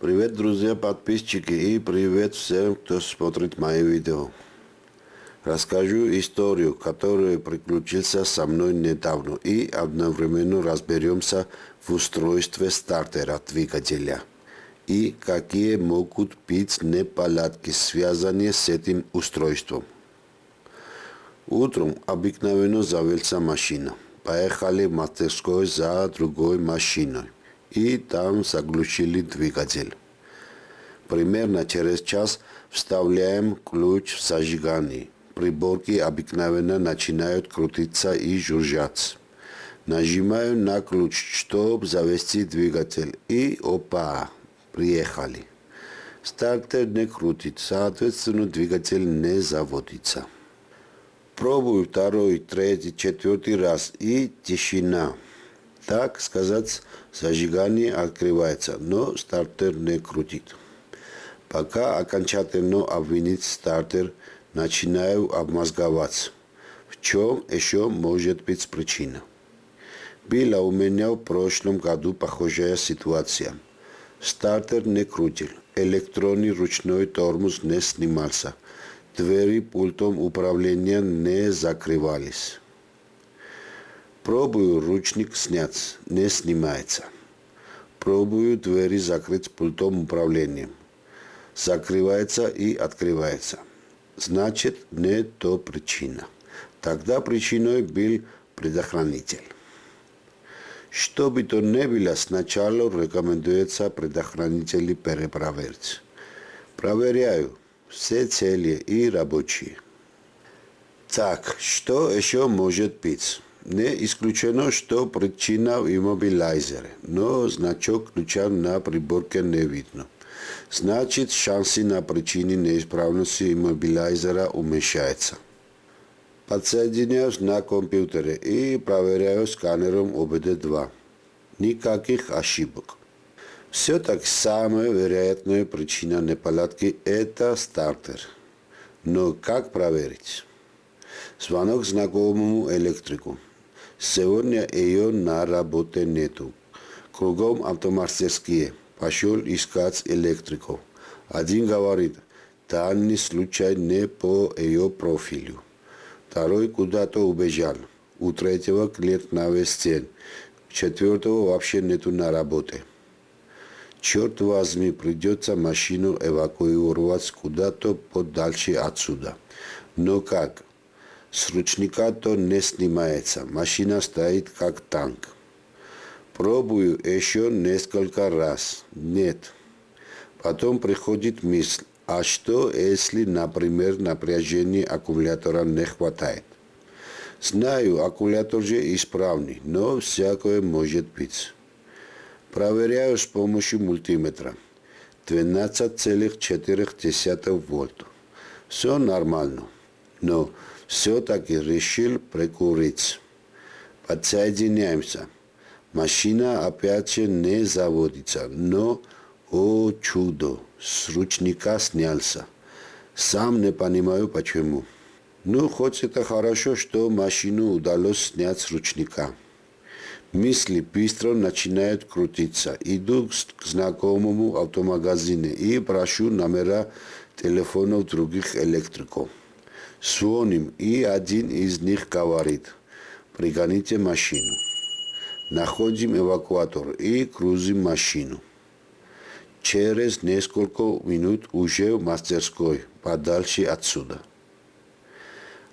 Привет, друзья, подписчики и привет всем, кто смотрит мои видео. Расскажу историю, которая приключился со мной недавно и одновременно разберемся в устройстве стартера двигателя и какие могут быть неполадки, связанные с этим устройством. Утром обыкновенно завелся машина. Поехали в мастерскую за другой машиной и там заглушили двигатель. Примерно через час вставляем ключ в зажигание. Приборки обыкновенно начинают крутиться и жужжать. Нажимаю на ключ, чтобы завести двигатель. И опа, приехали. Стартер не крутит, соответственно двигатель не заводится. Пробую второй, третий, четвертый раз и тишина так сказать, зажигание открывается, но стартер не крутит. Пока окончательно обвинить стартер, начинаю обмозговаться, в чем еще может быть причина. Была у меня в прошлом году похожая ситуация. Стартер не крутил, электронный ручной тормоз не снимался, двери пультом управления не закрывались. Пробую ручник снять, не снимается. Пробую двери закрыть пультом управления. Закрывается и открывается. Значит, не то причина. Тогда причиной был предохранитель. Что бы то ни было, сначала рекомендуется предохранители перепроверить. Проверяю все цели и рабочие. Так, что еще может быть? Не исключено, что причина в иммобилайзере, но значок ключа на приборке не видно. Значит, шансы на причине неисправности иммобилайзера уменьшаются. Подсоединяюсь на компьютере и проверяю сканером ОБД-2. Никаких ошибок. Все-таки самая вероятная причина неполадки – это стартер. Но как проверить? Звонок знакомому электрику. Сегодня ее на работе нету. Кругом автомастерские. Пошел искать электриков. Один говорит, данный случай не по ее профилю. Второй куда-то убежал. У третьего клиент на весь день. Четвертого вообще нету на работе. Черт возьми, придется машину эвакуировать куда-то подальше отсюда. Но как? С ручника то не снимается, машина стоит как танк. Пробую еще несколько раз. Нет. Потом приходит мысль, а что если, например, напряжения аккумулятора не хватает? Знаю, аккумулятор же исправный, но всякое может быть. Проверяю с помощью мультиметра. 12,4 вольт. Все нормально. Но все-таки решил прикурить. Подсоединяемся. Машина опять же не заводится, но, о чудо, с ручника снялся. Сам не понимаю почему. Ну, хоть это хорошо, что машину удалось снять с ручника. Мысли быстро начинают крутиться. Иду к знакомому автомагазину и прошу номера телефонов других электриков. Звоним, и один из них говорит, пригоните машину. Находим эвакуатор и грузим машину. Через несколько минут уже в мастерской, подальше отсюда.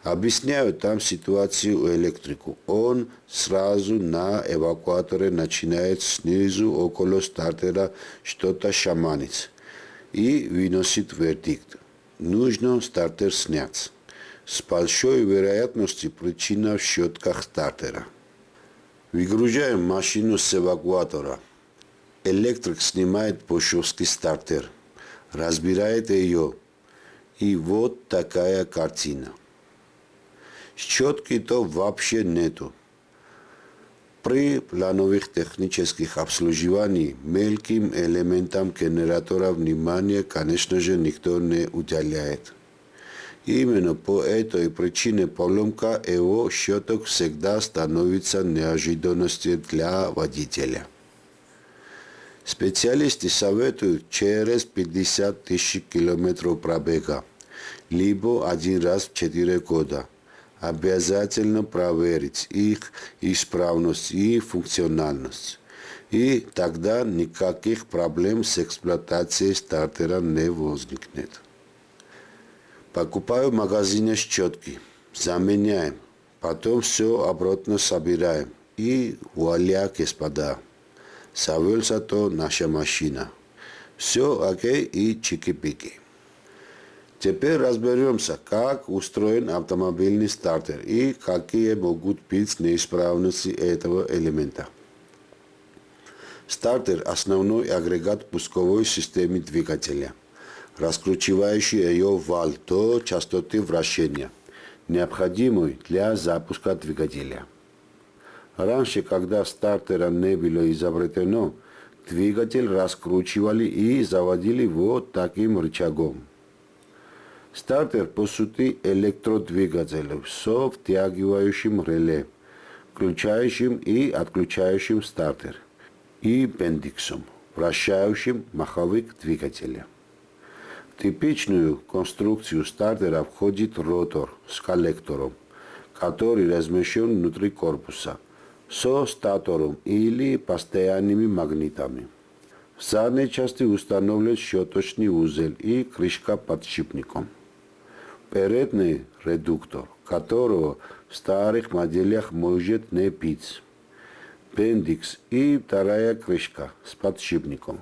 Объясняю там ситуацию электрику. Он сразу на эвакуаторе начинает снизу около стартера что-то шаманить и выносит вердикт. Нужно стартер снять. С большой вероятностью причина в щетках стартера. Выгружаем машину с эвакуатора. Электрик снимает пошевский стартер, разбирает ее. И вот такая картина. Щетки-то вообще нету. При плановых технических обслуживаний мелким элементам генератора внимания, конечно же, никто не уделяет. Именно по этой причине поломка его щеток всегда становится неожиданностью для водителя. Специалисты советуют через 50 тысяч километров пробега, либо один раз в 4 года. Обязательно проверить их исправность и функциональность. И тогда никаких проблем с эксплуатацией стартера не возникнет. Покупаю в магазине щетки, заменяем, потом все обратно собираем. И вуаля, господа, завелся то наша машина. Все окей и чики-пики. Теперь разберемся, как устроен автомобильный стартер и какие могут быть неисправности этого элемента. Стартер – основной агрегат пусковой системы двигателя, раскручивающий ее вал до частоты вращения, необходимой для запуска двигателя. Раньше, когда стартера не было изобретено, двигатель раскручивали и заводили вот таким рычагом. Стартер, по сути, электродвигатель с втягивающим реле, включающим и отключающим стартер и бендиксом, вращающим маховик двигателя. Типичную конструкцию стартера входит ротор с коллектором, который размещен внутри корпуса, со статором или постоянными магнитами. В задней части установлен щеточный узел и крышка подшипником. Передний редуктор, которого в старых моделях может не быть бендикс и вторая крышка с подшипником.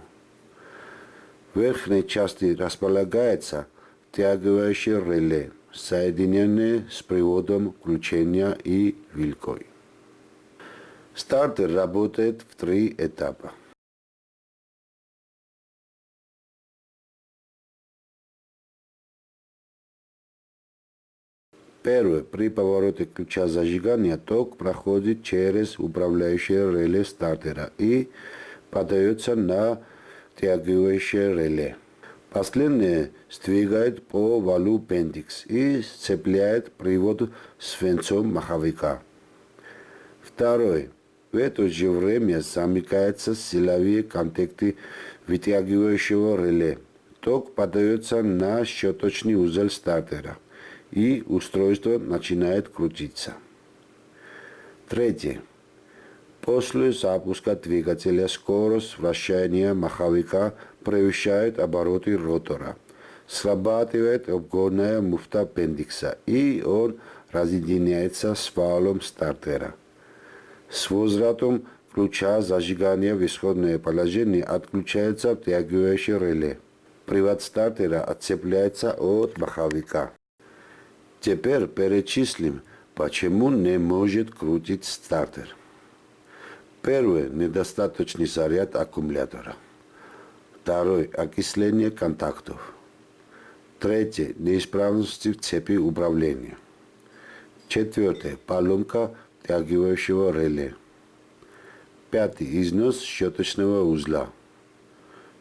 Верхней части располагается тягающее реле, соединенное с приводом включения и вилкой. Стартер работает в три этапа. Первое. При повороте ключа зажигания ток проходит через управляющее реле стартера и подается на тягивающее реле. Последнее сдвигает по валу пендикс и сцепляет привод с венцом маховика. Второе. В это же время замыкаются силовые контакты вытягивающего реле. Ток подается на щеточный узел стартера и устройство начинает крутиться. Третье. После запуска двигателя скорость вращения маховика превышает обороты ротора. Срабатывает обгонная муфта аппендикса, и он разъединяется с валом стартера. С возвратом ключа зажигания в исходное положение отключается втягивающее реле. Привод стартера отцепляется от маховика. Теперь перечислим, почему не может крутить стартер. Первое – недостаточный заряд аккумулятора. Второе – окисление контактов. Третье – неисправности в цепи управления. Четвертое – поломка втягивающего реле. Пятый – износ щеточного узла.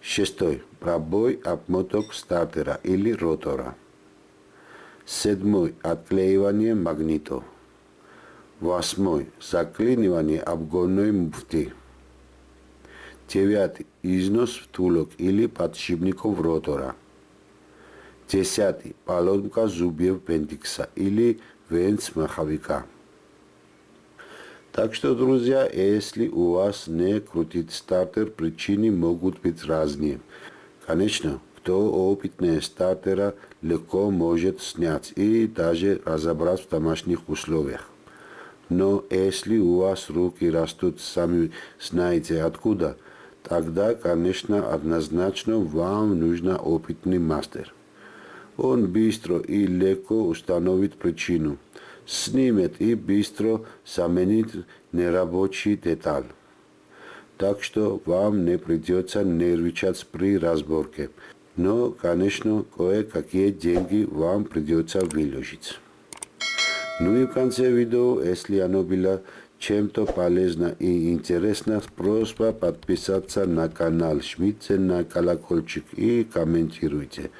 Шестой – пробой обмоток стартера или ротора. Седьмой – отклеивание магнитов. Восьмой – заклинивание обгонной муфты. Девятый – износ втулок или подшипников ротора. Десятый – поломка зубьев пентикса или венц маховика. Так что, друзья, если у вас не крутит стартер, причины могут быть разные. Конечно, кто опытный стартера легко может снять и даже разобрать в домашних условиях. Но если у вас руки растут сами знаете откуда, тогда, конечно, однозначно вам нужен опытный мастер. Он быстро и легко установит причину, снимет и быстро заменит нерабочий деталь. Так что вам не придется нервничать при разборке но, конечно, кое-какие деньги вам придется выложить. Ну и в конце видео, если оно было чем-то полезно и интересно, просьба подписаться на канал, жмите на колокольчик и комментируйте.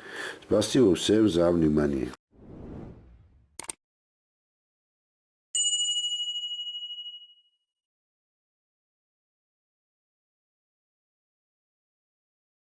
Спасибо всем за внимание.